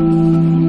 Música